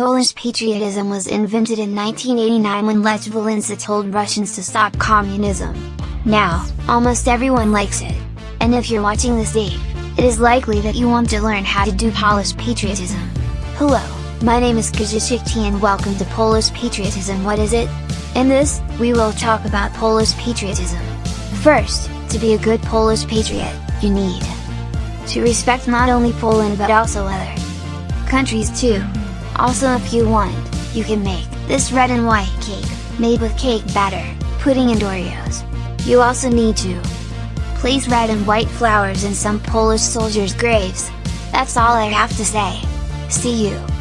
Polish patriotism was invented in 1989 when Lech Walesa told Russians to stop communism. Now, almost everyone likes it. And if you're watching this tape, it is likely that you want to learn how to do Polish patriotism. Hello, my name is Kazik and welcome to Polish patriotism what is it? In this, we will talk about Polish patriotism. First, to be a good Polish patriot, you need to respect not only Poland but also other countries too. Also if you want, you can make this red and white cake, made with cake batter, pudding and Oreos. You also need to place red and white flowers in some Polish soldiers' graves. That's all I have to say. See you!